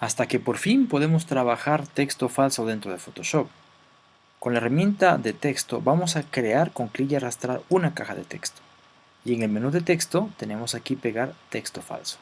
hasta que por fin podemos trabajar texto falso dentro de Photoshop. Con la herramienta de texto vamos a crear con clic y arrastrar una caja de texto. Y en el menú de texto tenemos aquí pegar texto falso.